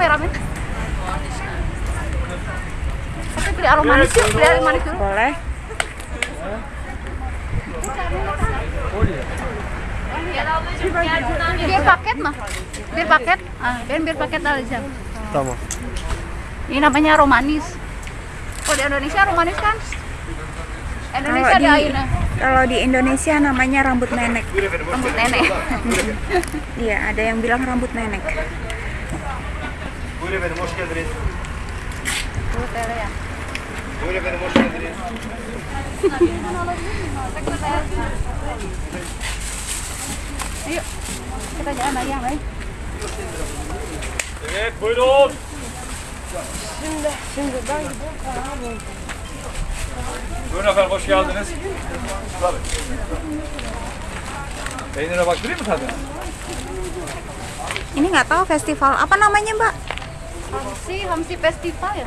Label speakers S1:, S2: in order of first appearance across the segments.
S1: kameramen. Tapi beli aroma manis yuk, beli aroma manis dulu.
S2: Boleh.
S1: Biar paket mah. Biar paket. Ah, biar biar paket aja.
S3: Sama.
S1: Ini namanya romanis. Kalau di Indonesia romanis kan? Indonesia
S2: Kalau
S1: ada
S2: di
S1: Aina.
S2: kalau di Indonesia namanya rambut nenek.
S1: Rambut nenek.
S2: Iya, ada yang bilang rambut nenek.
S3: Buyurun efendim hoş geldiniz.
S1: Tuh, tele ya.
S3: Buyurun efendim hoş geldiniz.
S1: Ayo. Kita jalan lagi yang lain.
S3: Evet buyurun. Buyurun efendim hoş geldiniz. Tabii. Peynire baktırayım mı tadına?
S2: Ini nggak tahu festival apa namanya, Mbak?
S1: Hamsi, Hamsi Festival ya?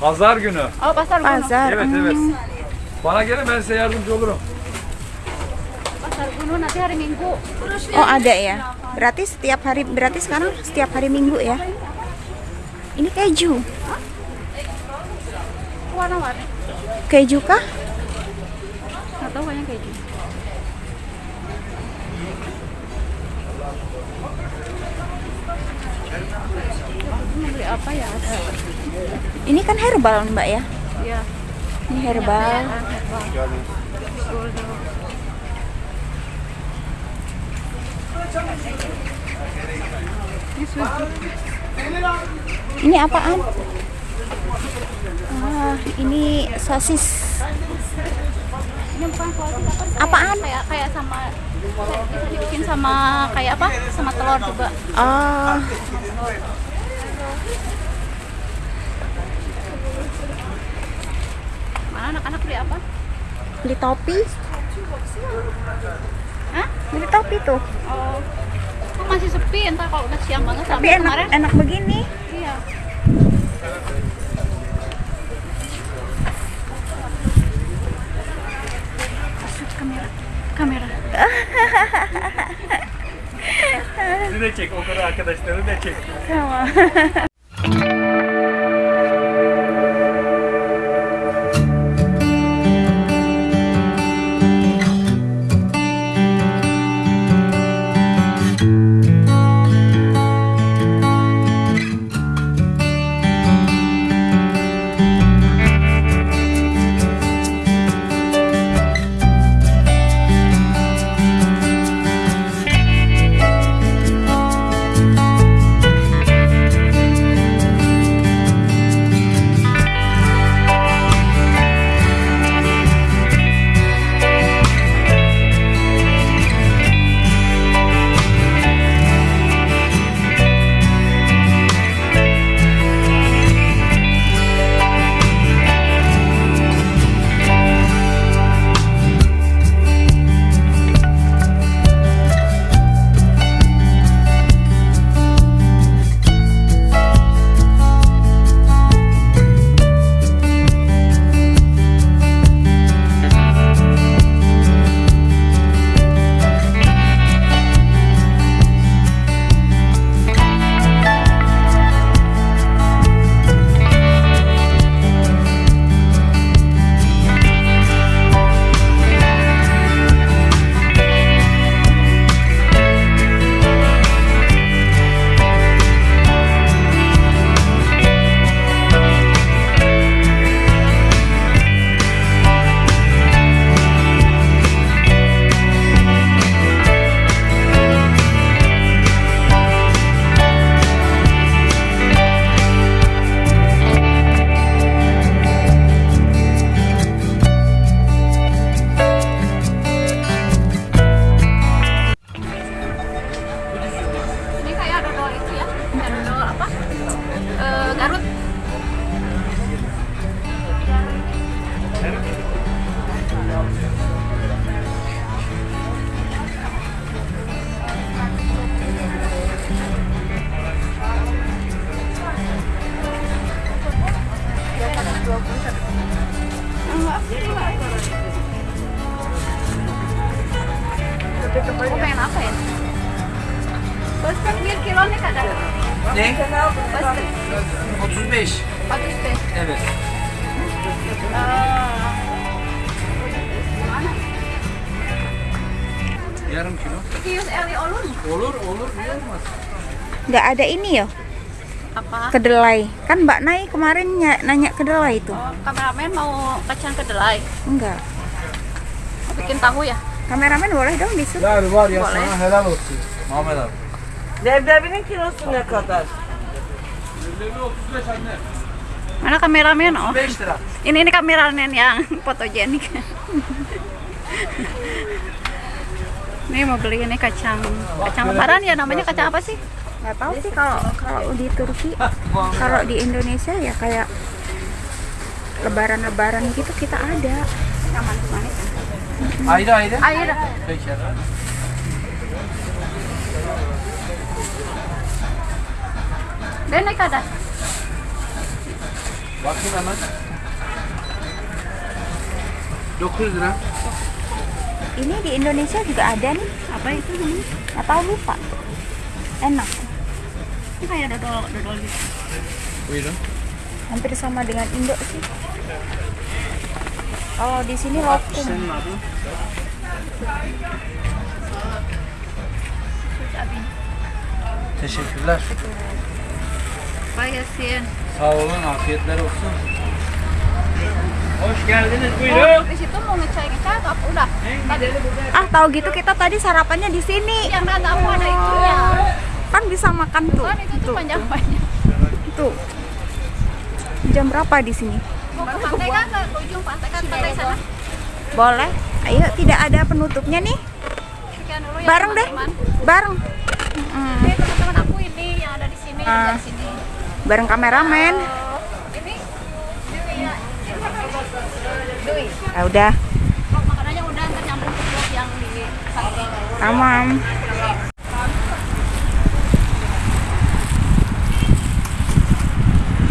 S3: Pazar günü.
S1: Oh, pasar gunung.
S2: Bazar.
S3: Evet
S2: Hmm.
S3: evet. Bana gelin ben size yardımcı olurum.
S1: Pasar gunung nanti hari Minggu.
S2: Oh, ada ya. Berarti setiap hari berarti sekarang setiap hari Minggu ya. Ini keju.
S1: Warna-warni.
S2: Keju kah?
S1: Nggak tahu kayaknya mau beli apa ya? Ada.
S2: Ini kan herbal, Mbak ya.
S1: Iya.
S2: Ini herbal.
S1: Ah, betul. Ini
S2: apaan? Ah, ini sosis.
S1: Ini bukan kualitas?
S2: Apaan?
S1: Kayak kayak sama bisa dibikin sama kayak apa? Sama telur juga.
S2: Oh,
S1: Mana anak-anak beli apa?
S2: beli topi.
S1: Hah?
S2: Beli topi tuh.
S1: Oh. Kok masih sepi entar kalau udah siang banget
S2: Tapi
S1: sampai
S2: enak
S1: kemarin.
S2: enak begini.
S1: Iya. Kamera. Kamera.
S3: De çek, o kadar arkadaşları da çek.
S2: Sama.
S1: apa? Eh, Garut. Pasti.
S4: 35.
S1: Bagus deh.
S4: Evet. Yarım kilo.
S1: 200 eli ulun.
S4: Olur olur niye olmaz?
S2: Nggak ada ini ya
S1: Apa?
S2: kedelai. Kan Mbak Nai kemarin ny- nanya kedelai itu.
S1: Oh, kameramen mau kacang kedelai.
S2: Enggak.
S1: Mau bikin tahu ya?
S2: Kameramen boleh dong disuruh.
S3: Yani var ya
S1: Vallahi.
S3: sana helal olsun.
S4: Muhammed abi.
S5: Kilosu ne kadar?
S1: Mana kameramen? Oh,
S4: 5 lira.
S1: ini ini kameramen yang fotogenik. Ini mau beli ini kacang kacang lebaran ya namanya kacang apa sih?
S2: Nggak tahu sih kalau kalau di Turki, kalau di Indonesia ya kayak lebaran-lebaran gitu kita ada.
S1: Manis-manis.
S4: Ayrı ayrı.
S1: Naik ada.
S4: Bakayım hemen. 9 lira.
S2: Ini di Indonesia juga ada nih.
S1: Apa itu namanya?
S2: Nggak tahu lupa. Enak.
S1: Ini kayak dodol dodol gitu.
S4: Buyurun.
S2: Hampir sama dengan Indo sih. Kalau di sini lokum.
S4: Senin adın? Sağ olun, afiyetler olsun.
S3: Hoş geldiniz
S1: Oh,
S3: buyurun.
S1: di situ mau ngecek ngecek apa udah? Tadi
S2: Ah, tahu gitu kita tadi sarapannya di sini.
S1: yang nggak tahu ada itunya.
S2: Kan bisa makan tuh.
S1: Kan itu tuh
S2: Tuh,
S1: panjang-panjang.
S2: tuh. Jam berapa di sini?
S1: Mau ke pantai kan ke ujung pantai kan pantai sana.
S2: Boleh. Ayo, tidak ada penutupnya nih.
S1: Sekian dulu ya.
S2: Bareng deh. Bareng. Hmm,
S1: Ini teman-teman aku ini yang ada di sini, yang
S2: Ah.
S1: dari sini.
S2: Bareng kameramen.
S1: Ya.
S2: Udah,
S1: makanannya udah ntar nyambung yang di
S2: tamam.